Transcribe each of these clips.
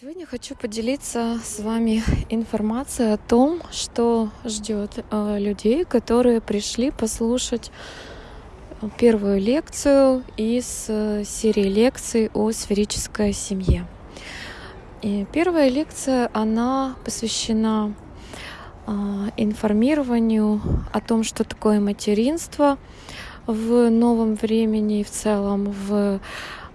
Сегодня хочу поделиться с вами информацией о том, что ждет э, людей, которые пришли послушать первую лекцию из э, серии лекций о сферической семье. И первая лекция, она посвящена э, информированию о том, что такое материнство в новом времени и в целом в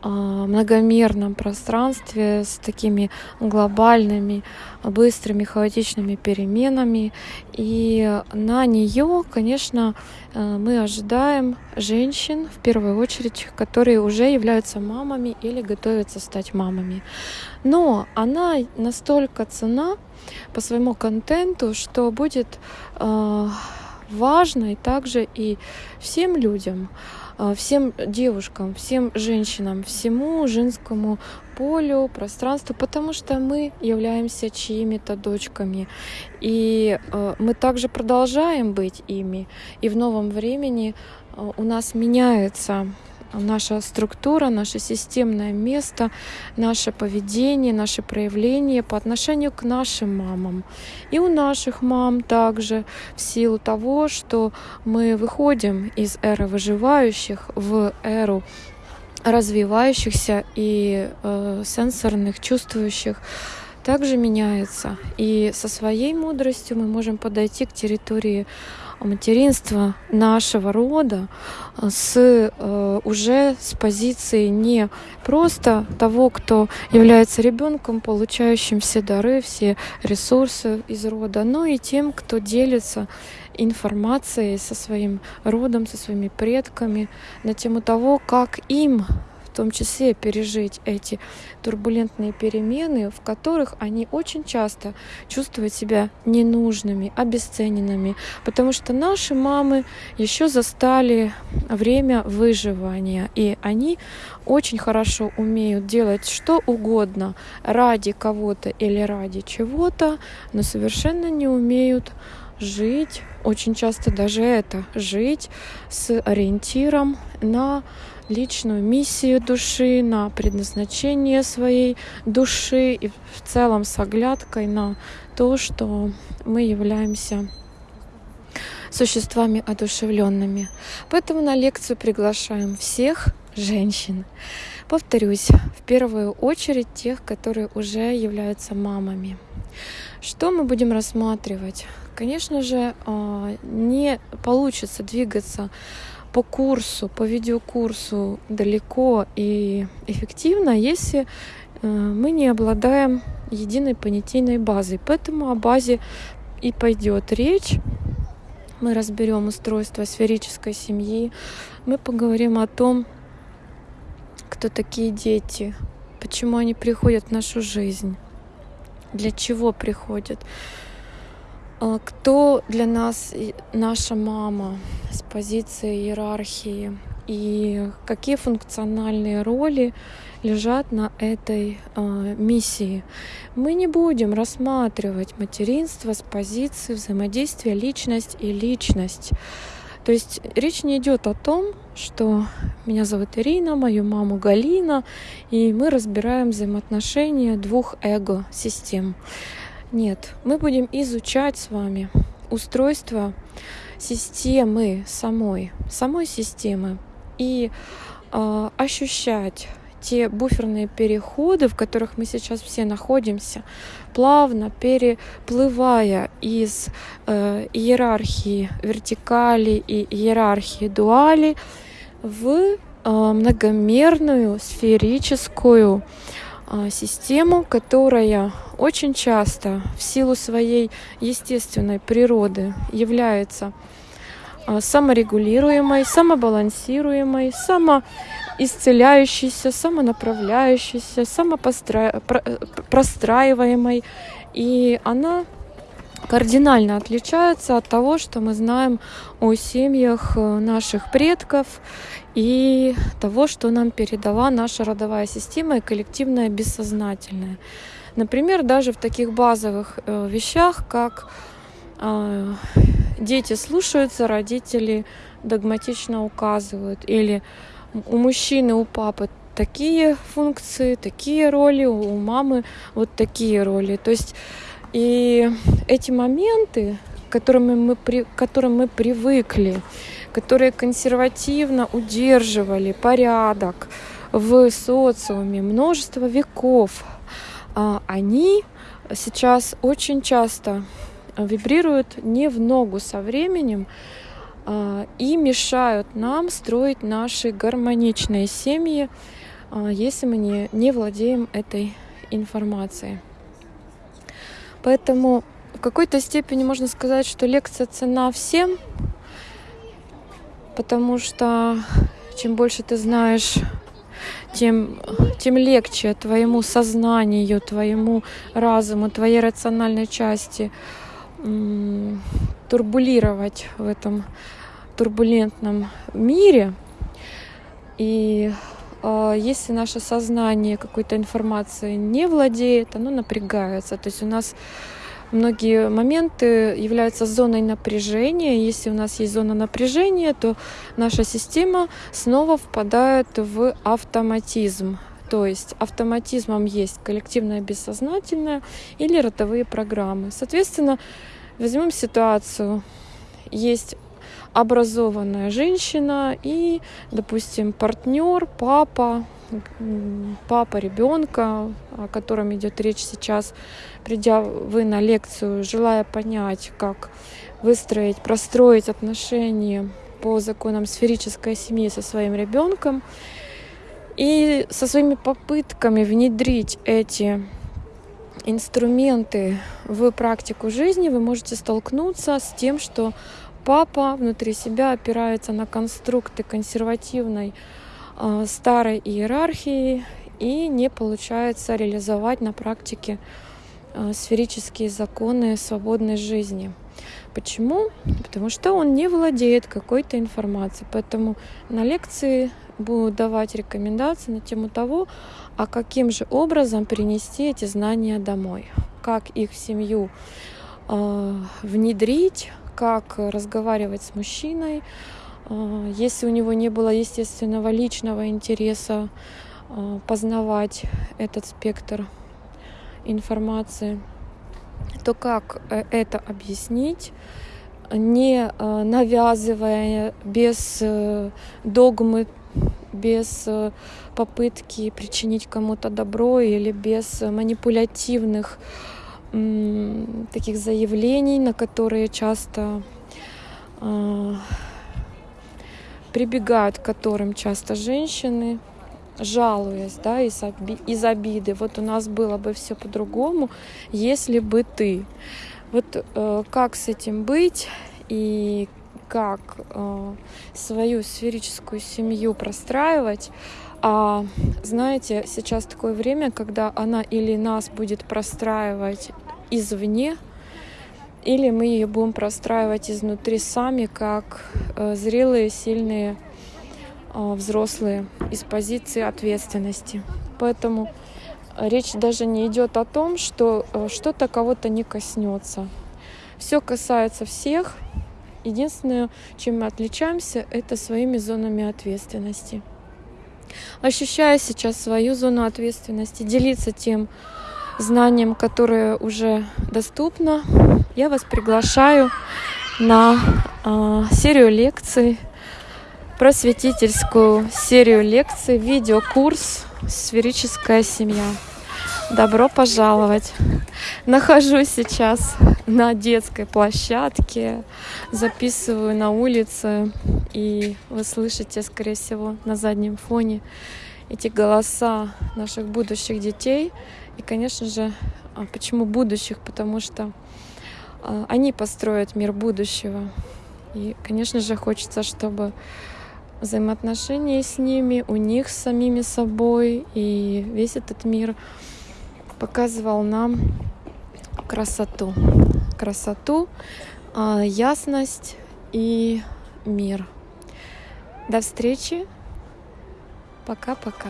многомерном пространстве с такими глобальными, быстрыми, хаотичными переменами. И на нее, конечно, э, мы ожидаем женщин, в первую очередь, которые уже являются мамами или готовятся стать мамами. Но она настолько цена по своему контенту, что будет э, важной также и всем людям. А, всем девушкам, всем женщинам, всему женскому полю, пространству, потому что мы являемся чьими-то дочками. И э, мы также продолжаем быть ими. И в новом времени э, у нас меняется наша структура, наше системное место, наше поведение, наше проявление по отношению к нашим мамам. И у наших мам также в силу того, что мы выходим из эры выживающих в эру развивающихся и э, сенсорных, чувствующих, также меняется. И со своей мудростью мы можем подойти к территории материнства нашего рода э, с э, уже с позиции не просто того, кто является ребенком, получающим все дары, все ресурсы из рода, но и тем, кто делится информацией со своим родом, со своими предками на тему того, как им том числе пережить эти турбулентные перемены, в которых они очень часто чувствуют себя ненужными, обесцененными, потому что наши мамы еще застали время выживания, и они очень хорошо умеют делать что угодно ради кого-то или ради чего-то, но совершенно не умеют жить, очень часто даже это, жить с ориентиром на личную миссию души, на предназначение своей души и в целом с оглядкой на то, что мы являемся существами одушевленными. Поэтому на лекцию приглашаем всех женщин. Повторюсь, в первую очередь тех, которые уже являются мамами. Что мы будем рассматривать? Конечно же, а, не получится двигаться по курсу, по видеокурсу далеко и эффективно, если э, мы не обладаем единой понятийной базой. Поэтому о базе и пойдет речь. Мы разберем устройство сферической семьи. Мы поговорим о том, кто такие дети, почему они приходят в нашу жизнь, для чего приходят. А кто для нас наша мама с позиции иерархии и какие функциональные роли лежат на этой э, миссии. Мы не будем рассматривать материнство с позиции взаимодействия личность и личность. То есть речь не идет о том, что меня зовут Ирина, мою маму Галина, и мы разбираем взаимоотношения двух эго-систем. Нет, мы будем изучать с вами устройство системы самой, самой системы и э, ощущать те буферные переходы, в которых мы сейчас все находимся, плавно переплывая из э, иерархии вертикали и иерархии дуали в э, многомерную сферическую а, систему, которая очень часто в силу своей естественной природы является а, саморегулируемой, самобалансируемой, самоисцеляющейся, самонаправляющейся, самопростраиваемой. И она кардинально отличается от того, что мы знаем о семьях э, наших предков и того, что нам передала наша родовая система и коллективное бессознательное. Например, даже в таких базовых э, вещах, как э, дети слушаются, родители догматично указывают, или у мужчины, у папы такие функции, такие роли, у мамы вот такие роли. То есть и эти моменты, к которым мы, при, к которым мы привыкли, которые консервативно удерживали порядок в социуме множество веков, а, они сейчас очень часто вибрируют не в ногу со временем а, и мешают нам строить наши гармоничные семьи, а, если мы не, не владеем этой информацией. Поэтому в какой-то степени можно сказать, что лекция цена всем, потому что чем больше ты знаешь, тем, тем легче твоему сознанию, твоему разуму, твоей рациональной части турбулировать в этом турбулентном мире. И если наше сознание какой-то информацией не владеет, оно напрягается. То есть у нас многие моменты являются зоной напряжения. Если у нас есть зона напряжения, то наша система снова впадает в автоматизм. То есть автоматизмом есть коллективное бессознательное или ротовые программы. Соответственно, возьмем ситуацию. Есть образованная женщина и, допустим, партнер, папа, папа ребенка, о котором идет речь сейчас, придя вы на лекцию, желая понять, как выстроить, простроить отношения по законам сферической семьи со своим ребенком и со своими попытками внедрить эти инструменты в практику жизни, вы можете столкнуться с тем, что папа внутри себя опирается на конструкты консервативной э, старой иерархии и не получается реализовать на практике э, сферические законы свободной жизни. Почему? Потому что он не владеет какой-то информацией. Поэтому на лекции буду давать рекомендации на тему того, а каким же образом принести эти знания домой, как их в семью э, внедрить, как разговаривать с мужчиной, а, если у него не было естественного личного интереса а, познавать этот спектр информации, то как э, это объяснить, не а, навязывая, без э, догмы, без э, попытки причинить кому-то добро или без манипулятивных таких заявлений, на которые часто э, прибегают к которым часто женщины, жалуясь, да, из, оби из обиды. Вот у нас было бы все по-другому, если бы ты. Вот э, как с этим быть и как э, свою сферическую семью простраивать, а знаете, сейчас такое время, когда она или нас будет простраивать извне, или мы ее будем простраивать изнутри сами, как э, зрелые, сильные э, взрослые из позиции ответственности. Поэтому речь даже не идет о том, что э, что-то кого-то не коснется. Все касается всех. Единственное, чем мы отличаемся, это своими зонами ответственности ощущая сейчас свою зону ответственности, делиться тем знанием, которое уже доступно, я вас приглашаю на э, серию лекций, просветительскую серию лекций, видеокурс «Сферическая семья». Добро пожаловать! Нахожусь сейчас на детской площадке, записываю на улице, и вы слышите, скорее всего, на заднем фоне эти голоса наших будущих детей. И, конечно же, а почему будущих? Потому что а, они построят мир будущего. И, конечно же, хочется, чтобы взаимоотношения с ними, у них с самими собой и весь этот мир показывал нам красоту. Красоту, а, ясность и мир. До встречи. Пока-пока.